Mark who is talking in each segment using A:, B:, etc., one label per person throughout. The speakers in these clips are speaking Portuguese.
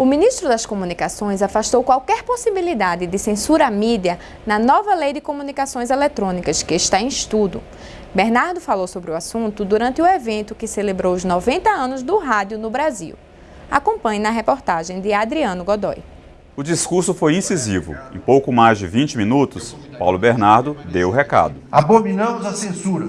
A: O ministro das Comunicações afastou qualquer possibilidade de censura à mídia na nova lei de comunicações eletrônicas, que está em estudo. Bernardo falou sobre o assunto durante o evento que celebrou os 90 anos do rádio no Brasil. Acompanhe na reportagem de Adriano Godoy.
B: O discurso foi incisivo. Em pouco mais de 20 minutos, Paulo Bernardo deu o recado.
C: Abominamos a censura,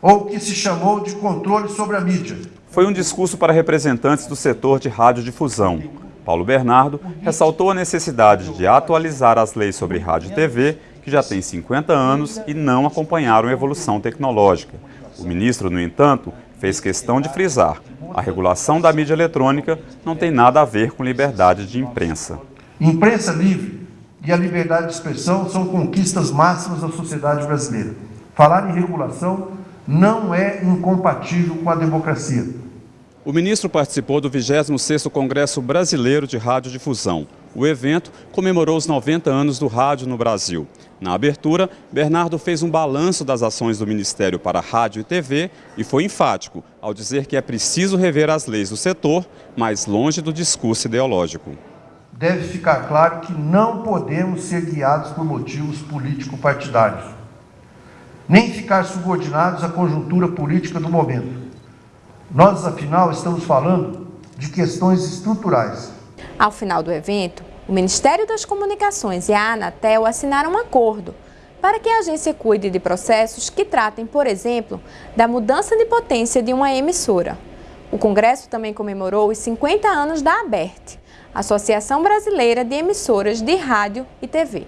C: ou o que se chamou de controle sobre a mídia.
B: Foi um discurso para representantes do setor de radiodifusão, Paulo Bernardo ressaltou a necessidade de atualizar as leis sobre rádio e TV, que já têm 50 anos e não acompanharam a evolução tecnológica. O ministro, no entanto, fez questão de frisar, a regulação da mídia eletrônica não tem nada a ver com liberdade de imprensa.
C: Imprensa livre e a liberdade de expressão são conquistas máximas da sociedade brasileira. Falar em regulação não é incompatível com a democracia.
B: O ministro participou do 26º Congresso Brasileiro de Radiodifusão. O evento comemorou os 90 anos do rádio no Brasil. Na abertura, Bernardo fez um balanço das ações do Ministério para Rádio e TV e foi enfático ao dizer que é preciso rever as leis do setor, mais longe do discurso ideológico.
C: Deve ficar claro que não podemos ser guiados por motivos político-partidários, nem ficar subordinados à conjuntura política do momento nós, afinal, estamos falando de questões estruturais.
A: Ao final do evento, o Ministério das Comunicações e a Anatel assinaram um acordo para que a agência cuide de processos que tratem, por exemplo, da mudança de potência de uma emissora. O Congresso também comemorou os 50 anos da ABERT, Associação Brasileira de Emissoras de Rádio e TV.